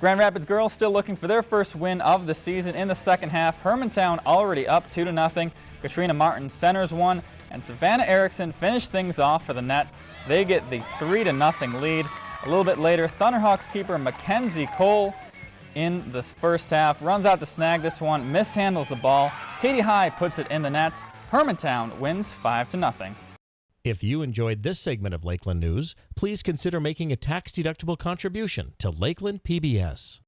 Grand Rapids girls still looking for their first win of the season in the second half. Hermantown already up 2 to nothing. Katrina Martin centers one, and Savannah Erickson finished things off for the net. They get the 3 to nothing lead. A little bit later, Thunderhawks keeper Mackenzie Cole in the first half runs out to snag this one, mishandles the ball. Katie High puts it in the net. Hermantown wins 5 to nothing. If you enjoyed this segment of Lakeland News, please consider making a tax-deductible contribution to Lakeland PBS.